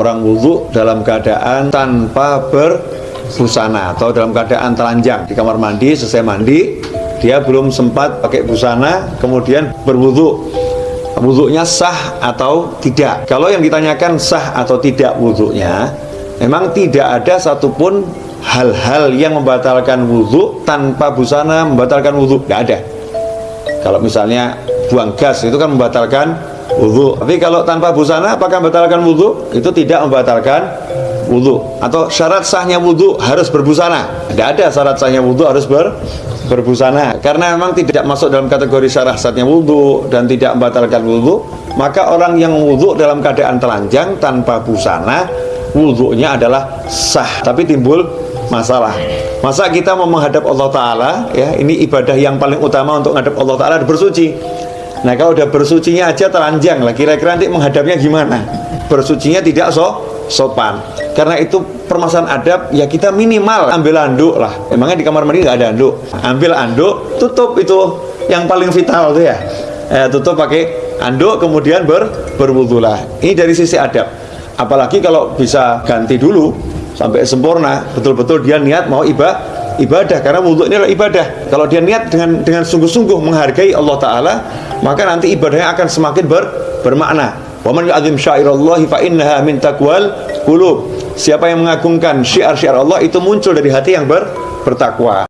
Orang wudhu dalam keadaan tanpa berbusana atau dalam keadaan telanjang di kamar mandi, selesai mandi, dia belum sempat pakai busana, kemudian berwudhu. Wudhunya sah atau tidak? Kalau yang ditanyakan sah atau tidak wudhunya, memang tidak ada satupun hal-hal yang membatalkan wudhu tanpa busana membatalkan wudhu, tidak ada. Kalau misalnya buang gas itu kan membatalkan wudhu tapi kalau tanpa busana apakah membatalkan wudhu itu tidak membatalkan wudhu atau syarat sahnya wudhu harus berbusana? Tidak ada syarat sahnya wudhu harus ber, berbusana. Karena memang tidak masuk dalam kategori syarat sahnya wudhu dan tidak membatalkan wudhu maka orang yang wudhu dalam keadaan telanjang tanpa busana wudhunya adalah sah. Tapi timbul masalah. Masa kita mau menghadap Allah Ta'ala ya ini ibadah yang paling utama untuk menghadap Allah Ta'ala bersuci Nah kalau udah bersucinya aja telanjang lah Kira-kira nanti menghadapnya gimana? Bersucinya tidak so, sopan. Karena itu permasalahan adab Ya kita minimal ambil anduk lah. Emangnya di kamar mandi nggak ada anduk? Ambil anduk, tutup itu Yang paling vital tuh ya. Eh, Tutup pakai anduk kemudian ber, berwudulah Ini dari sisi adab. Apalagi kalau bisa ganti dulu Sampai sempurna Betul-betul dia niat mau ibadah ibadah. Karena wudhu ini adalah ibadah. Kalau dia niat dengan dengan sungguh-sungguh menghargai Allah Ta'ala maka nanti ibadahnya akan semakin ber, bermakna. Wa man yu'adzim syairallahi fa innaha min taqwal qulub. Siapa yang mengagungkan syiar-syiar Allah itu muncul dari hati yang ber, bertakwa